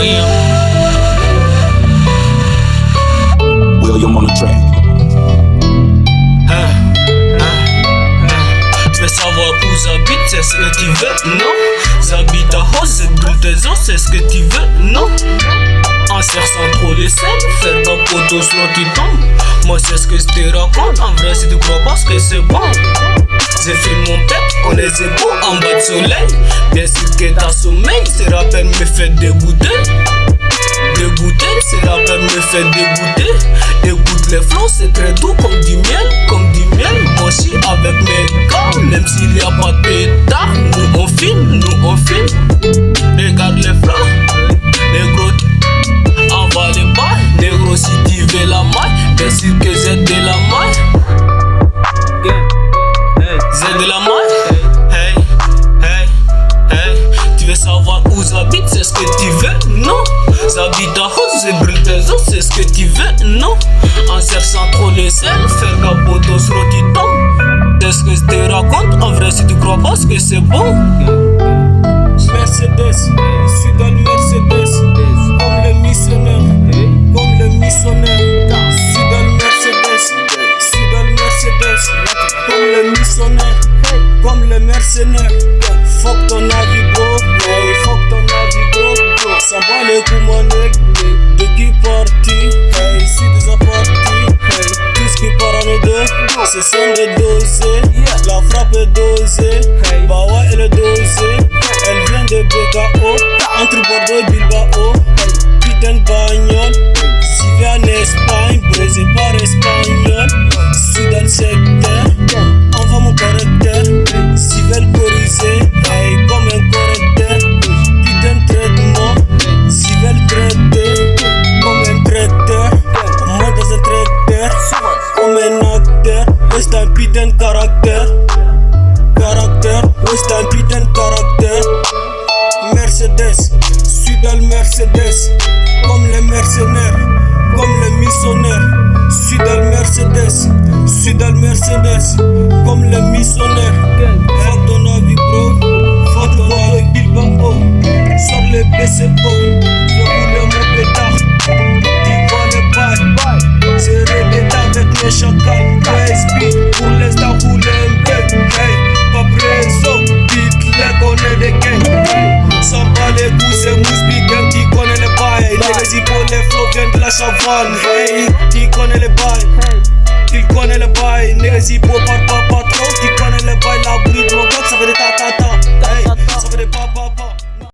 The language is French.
rien. Hein, hein, hein. Savoir où j'habite, c'est ce que tu veux, non? J'habite à Rose, dans tes ans, c'est ce que tu veux, non? En cherchant trop de scènes, fais pas poteau, sinon tu tombes. Moi, c'est ce que je te raconte, en vrai, si tu crois pas, que c'est bon. J'ai fait mon tête, on les épaules en bas de soleil. Bien sûr que ta sommeil, C'est se rappelle mes fêtes dégoûtées me fait dégoûter Écoute les flots, c'est très doux comme du miel Comme du miel, moi avec mes gars Même s'il y a pas de pétard Nous on filme, nous on filme J'habite à brûle tes os, c'est ce que tu veux, non? En cherchant trop les selles, faire poteau sur tu tombes C'est ce que je te raconte, en vrai si tu crois pas, que c'est bon. Mercedes, je suis dans le Mercedes Comme le missionnaire, comme le missionnaire. Je suis dans le Mercedes, je suis dans le Mercedes Comme le missionnaire comme les mercenaires. Fuck ton avis, De qui parti? Hey, si déjà parti. Hey, tout ce qui part en deux, ce sont des dosés. La frappe est dosée. Bah ouais, elle est dosée. Elle vient de BKO. Entre Bordeaux et putain de caractère. Caractère, c'est un putain de caractère. Mercedes, suis dans le Mercedes. Comme les mercenaires, comme les missionnaires. Suis dans le Mercedes, suis dans le Mercedes. Comme les missionnaires. Fuck ton avis, bro. Fuck ton avis, Bilbao. Sors les BCO. Les flots viennent de la chavanne. Hey, tu connais les bails. Tu connais les bails. Par papa.